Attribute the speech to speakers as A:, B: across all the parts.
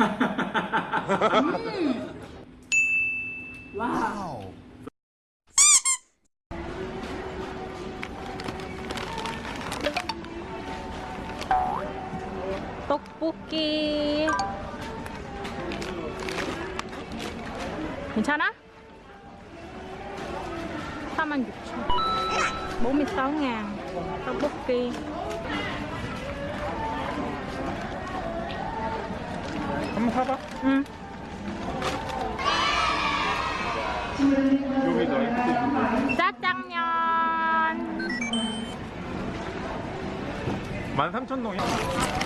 A: 음. 와우. 떡볶이. 괜찮아? 46,000 46 ngàn 떡볶이
B: 한번 사봐.
A: 응
B: 여기 너 이렇게
A: 짜장면
B: 13,000동이야.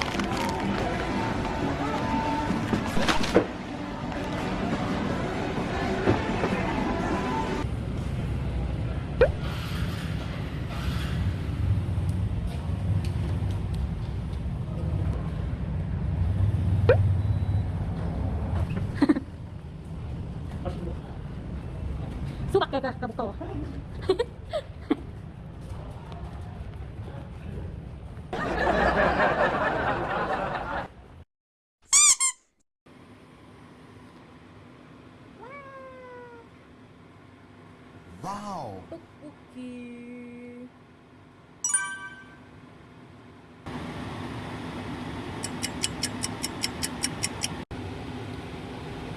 A: 까먹어
C: 와우.
A: 떡볶이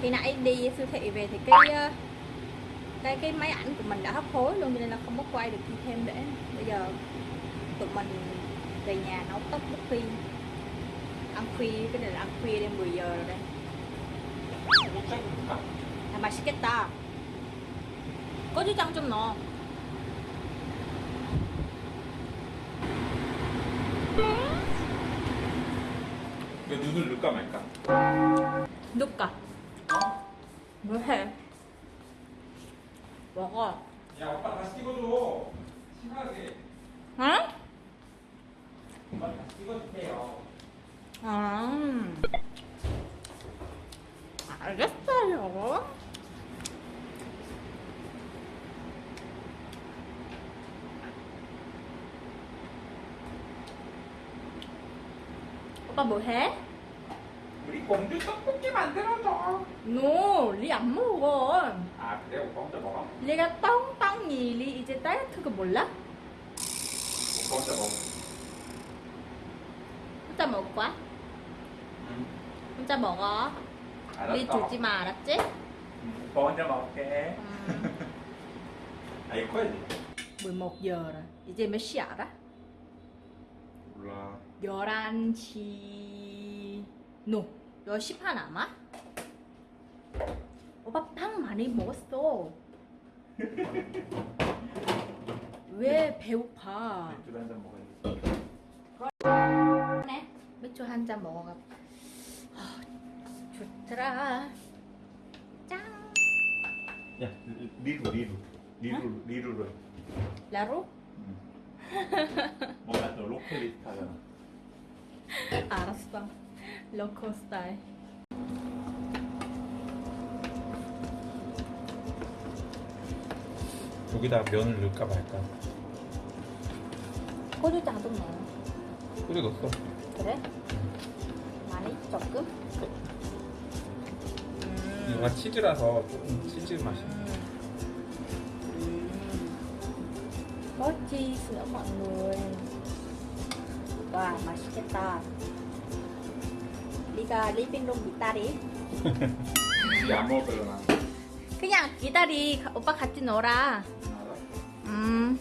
A: khi nãy đi siêu thị về thì cái ờ, cái cái máy ảnh của mình đã hấp hối luôn cho nên là không có quay được thêm để bây giờ tụi mình về nhà nấu tóc khuya ăn khuya cái này là ăn khuya đêm 10 giờ rồi đây 아 맛있겠다 고추장 좀 넣어
B: 왜 눈을 넣을까 말까?
A: 누가 뭐해 먹어
B: 야, 오빠 다시 찍어줘. 심하게.
A: 응?
B: 오빠 다시 찍어주세요.
A: 아 알겠어요 오빠 뭐 해?
B: 공주 떡볶이 만들어줘.
A: no, 리 안 먹어.
B: 아, 그래? 오빠 혼자 먹어?
A: 리가 똥똥이 리 이제 다이어트 거 몰라?
B: 오빠 혼자 먹어.
A: 혼자 먹을 거야?
B: 응.
A: 혼자 먹어.
B: 알았어.
A: 리 주지 마, 알았지?
B: 응, 오빠 혼자 먹을게.
A: 음,
B: 아, 이거 커야지.
A: 11 giờ rồi. 이제 몇 시야 알아?
B: 몰라.
A: 11시 no 10시 반 아마? 오빠 빵 많이 먹었어 왜 배고파
B: 맥주 한잔 먹어야지.
A: 네 맥주 한 잔 먹어가 아, 좋더라 짱
B: 야, 리루, 리루. 리루, 리루로.
A: 라로?
B: 뭔가 또 로컬리스트 하잖아.
A: 알았어 로컬 스타일
B: 여기다 면을 넣을까 말까?
A: 고추장 좀 넣어
B: 끓여 넣었어.
A: 그래? 많이 조금? 음.
B: 이거가 치즈라서 조금 치즈 맛이.
A: có cheese nữa mọi người Wow, 맛있겠다 리가 리빙룸 기다리
B: 이게 안 먹으려나?
A: 그냥 기다리 오빠 같이 놀아 음.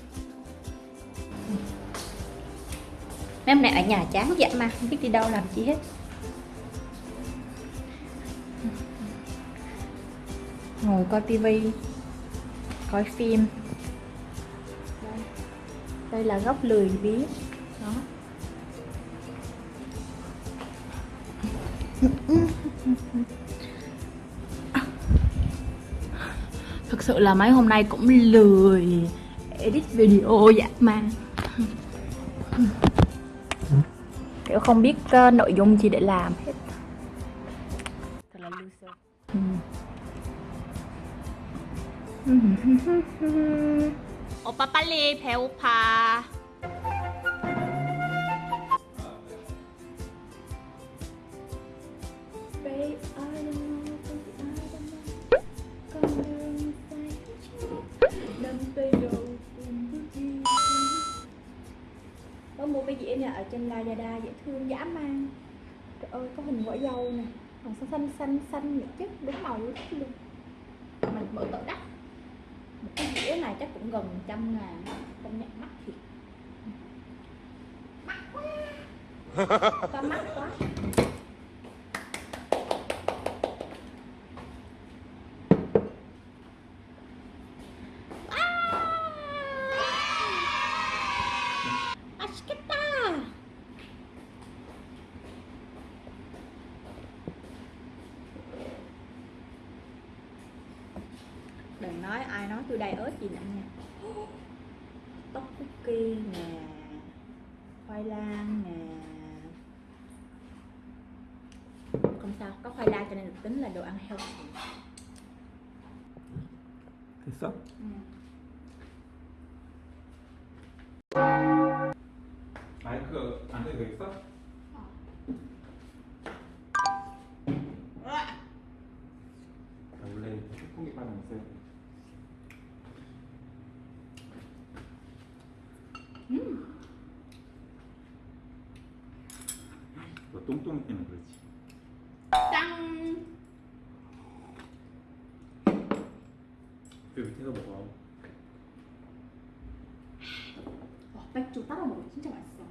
A: Mấy hôm nay ở nhà chán vậy mà Không biết đi đâu làm chi hết Ngồi coi tivi Coi phim Đây, Đây là góc lười biếng Đó Thực sự là mấy hôm nay cũng lười edit video dạ mà Kiểu không biết uh, nội dung gì để làm hết Thật là loser ừ. 오빠 빨리 배고파 babe I don't know baby I don't know con đường dài nắm tay nhau cùng bước đi có mua cái dĩa này ở trên Lazada dễ thương dã man. Trời ơi có hình quả dâu nè. Còn xanh xanh xanh xanh nhật chứ đúng màu luôn luôn. Mình mở tự đắt. Một cái dĩa này chắc cũng gần trăm ngàn công nhận mắc thiệt. Mắc quá. To mắc quá tôi đầy ớt gì nữa nha. Tóc cookie nè, khoai lang nè. Không sao, có khoai lang cho nên được tính là đồ ăn healthy.
B: 됐어?
A: Ừ.
B: 마이크 안 돼도 되겠어? 똥똥이 때문에 그렇지.
A: 짠!
B: 그 밑에서 먹어.
A: 와, 맥주 따라 먹으면 진짜 맛있어.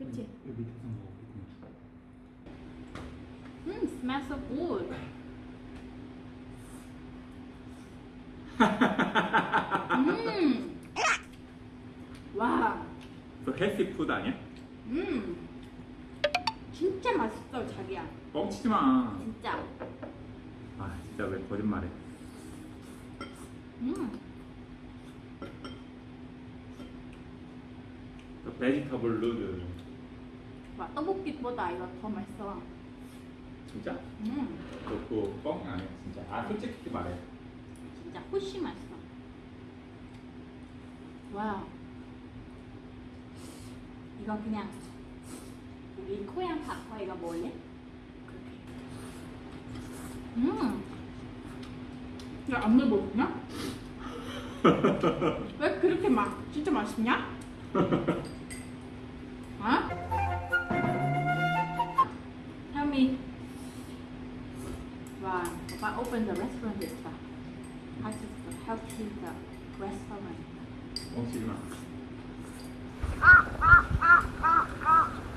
A: 그치?
B: 그 밑에서 먹어.
A: 음, smells so good. 음. 와,
B: 그 health food 아니야?
A: 음. 진짜 맛있어, 자기야.
B: 뻥치지 마.
A: 진짜.
B: 아 진짜 왜 거짓말해?
A: 음.
B: 그 vegetable noodle.
A: 와, 떡볶이보다 이거 더 맛있어.
B: 진짜?
A: 음.
B: 그거 뻥 아니야 진짜. 아 솔직히 말해.
A: 진짜 훨씬 맛있어. 와. 이거 그냥 코양 먹을래? 그렇게. 음. 야, 안물 먹냐? 왜 그렇게 막 진짜 맛있냐? 어? Tell me. 와, 오빠 open the restaurant 됐다. How to how to the restaurant.
B: 뻥치지 마.
A: 어떡해, 어떡해.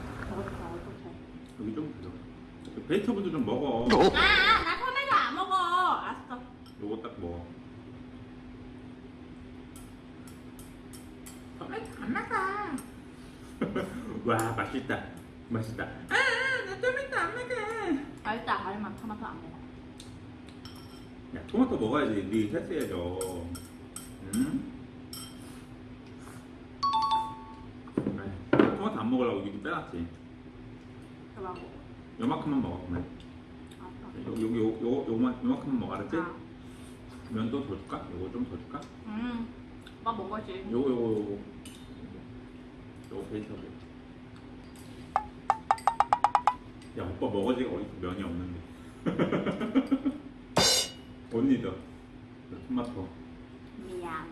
B: 여기 좀. 그 베지터블도 좀 먹어.
A: 아, 아, 나 토마토 안 먹어. 알았어.
B: 요거 딱 먹어.
A: 토마토 안 먹어.
B: 와 맛있다. 맛있다. 아, 나 토마토 안 먹어.
A: 알다, 알만 토마토 안 먹어.
B: 야 토마토 먹어야지. 네 헬스해야죠. 응? 토마토 안 먹으려고 여기 빼놨지.
A: 그만 먹어.
B: 요만큼만 먹어 그러면.
A: 알았어.
B: 여기 요, 요, 요만, 요만큼만 먹어 알았지?
A: 아.
B: 면도 더 줄까? 요거 좀 더 줄까?
A: 음, 오빠 먹어지.
B: 요거 요거 요거 요거 베이스하고 야 오빠 먹어지가 어디서 면이 없는데 언니도 토마토
A: 미안.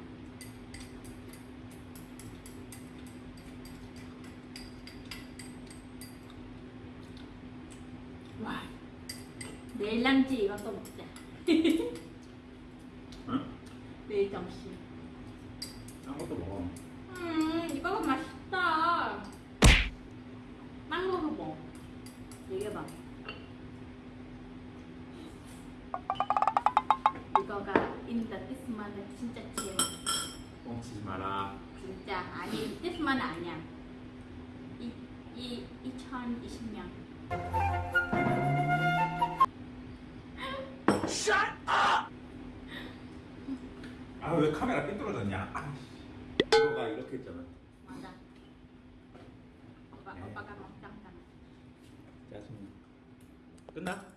A: 와, 람지 이거 또 먹자.
B: 응?
A: 내일 점심.
B: 딴 것도 먹어
A: 음, 이거가 맛있다. 망고도 먹어. 얘기해봐. 이거가 인더 뜻만은 진짜 제일 맛있어.
B: 뻥치지 마라
A: 진짜 아니 뜻만 아니야. 이, 이 2020년.
B: 아 왜 카메라 삐뚤어졌냐 아, 씨. 이거가 이렇게 했잖아
A: 맞아. 오빠,
B: 네.
A: 오빠가 먹자.
B: 짜증나 끝나?